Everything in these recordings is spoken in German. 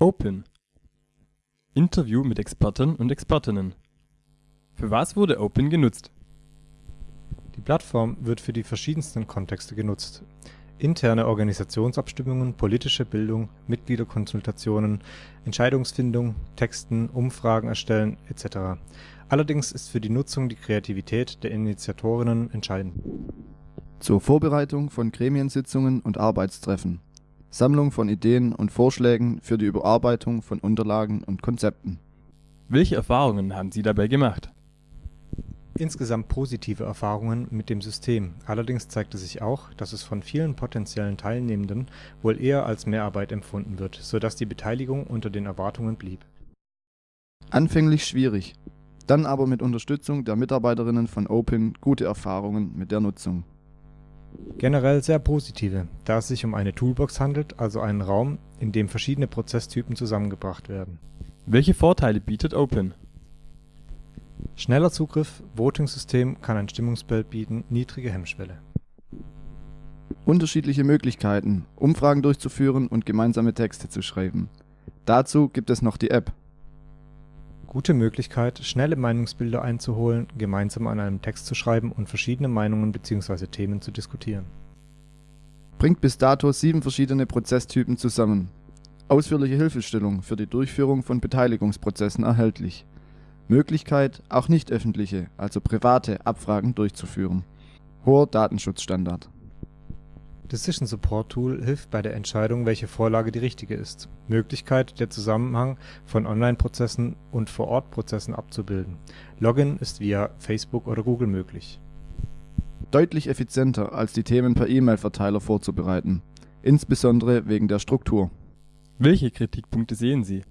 Open Interview mit Experten und Expertinnen Für was wurde Open genutzt? Die Plattform wird für die verschiedensten Kontexte genutzt. Interne Organisationsabstimmungen, politische Bildung, Mitgliederkonsultationen, Entscheidungsfindung, Texten, Umfragen erstellen etc. Allerdings ist für die Nutzung die Kreativität der Initiatorinnen entscheidend. Zur Vorbereitung von Gremiensitzungen und Arbeitstreffen Sammlung von Ideen und Vorschlägen für die Überarbeitung von Unterlagen und Konzepten. Welche Erfahrungen haben Sie dabei gemacht? Insgesamt positive Erfahrungen mit dem System, allerdings zeigte sich auch, dass es von vielen potenziellen Teilnehmenden wohl eher als Mehrarbeit empfunden wird, so dass die Beteiligung unter den Erwartungen blieb. Anfänglich schwierig, dann aber mit Unterstützung der Mitarbeiterinnen von Open gute Erfahrungen mit der Nutzung. Generell sehr positive, da es sich um eine Toolbox handelt, also einen Raum, in dem verschiedene Prozesstypen zusammengebracht werden. Welche Vorteile bietet Open? Schneller Zugriff, Voting-System kann ein Stimmungsbild bieten, niedrige Hemmschwelle. Unterschiedliche Möglichkeiten, Umfragen durchzuführen und gemeinsame Texte zu schreiben. Dazu gibt es noch die App Gute Möglichkeit, schnelle Meinungsbilder einzuholen, gemeinsam an einem Text zu schreiben und verschiedene Meinungen bzw. Themen zu diskutieren. Bringt bis dato sieben verschiedene Prozesstypen zusammen. Ausführliche Hilfestellung für die Durchführung von Beteiligungsprozessen erhältlich. Möglichkeit, auch nicht öffentliche, also private Abfragen durchzuführen. Hoher Datenschutzstandard Decision Support Tool hilft bei der Entscheidung, welche Vorlage die richtige ist. Möglichkeit, der Zusammenhang von Online-Prozessen und Vor-Ort-Prozessen abzubilden. Login ist via Facebook oder Google möglich. Deutlich effizienter als die Themen per E-Mail-Verteiler vorzubereiten, insbesondere wegen der Struktur. Welche Kritikpunkte sehen Sie?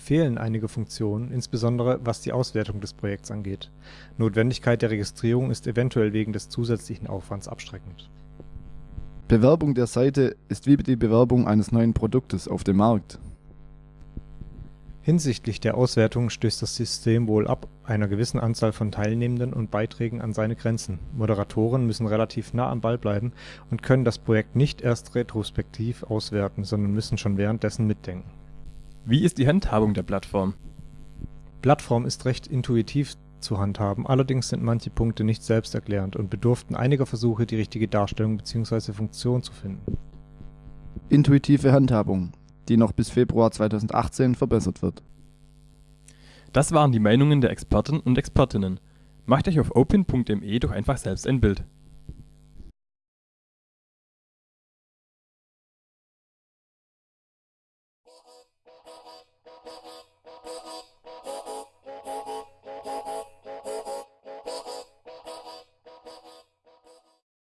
Fehlen einige Funktionen, insbesondere was die Auswertung des Projekts angeht. Notwendigkeit der Registrierung ist eventuell wegen des zusätzlichen Aufwands abschreckend Bewerbung der Seite ist wie die Bewerbung eines neuen Produktes auf dem Markt. Hinsichtlich der Auswertung stößt das System wohl ab einer gewissen Anzahl von Teilnehmenden und Beiträgen an seine Grenzen. Moderatoren müssen relativ nah am Ball bleiben und können das Projekt nicht erst retrospektiv auswerten, sondern müssen schon währenddessen mitdenken. Wie ist die Handhabung der Plattform? Plattform ist recht intuitiv zu handhaben, allerdings sind manche Punkte nicht selbsterklärend und bedurften einiger Versuche, die richtige Darstellung bzw. Funktion zu finden. Intuitive Handhabung, die noch bis Februar 2018 verbessert wird. Das waren die Meinungen der Experten und Expertinnen. Macht euch auf open.me doch einfach selbst ein Bild.